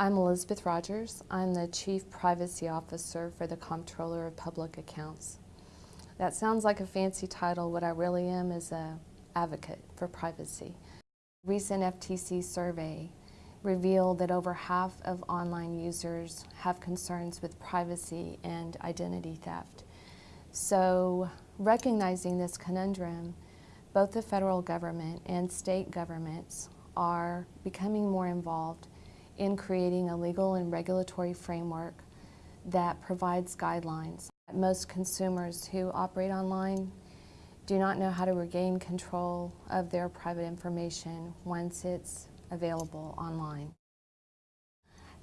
I'm Elizabeth Rogers. I'm the Chief Privacy Officer for the Comptroller of Public Accounts. That sounds like a fancy title. What I really am is a advocate for privacy. Recent FTC survey revealed that over half of online users have concerns with privacy and identity theft. So recognizing this conundrum, both the federal government and state governments are becoming more involved in creating a legal and regulatory framework that provides guidelines. Most consumers who operate online do not know how to regain control of their private information once it's available online.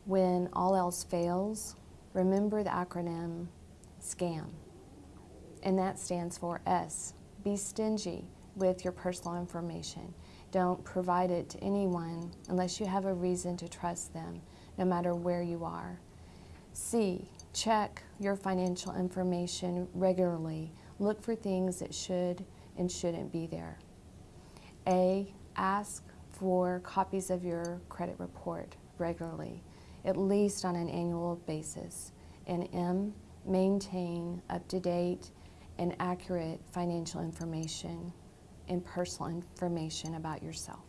When all else fails, remember the acronym SCAM, and that stands for S. Be stingy with your personal information. Don't provide it to anyone unless you have a reason to trust them, no matter where you are. C, check your financial information regularly. Look for things that should and shouldn't be there. A, ask for copies of your credit report regularly, at least on an annual basis. And M, maintain up-to-date and accurate financial information and personal information about yourself.